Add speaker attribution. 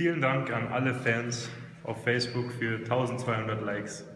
Speaker 1: Vielen Dank an alle Fans auf Facebook für 1200 Likes.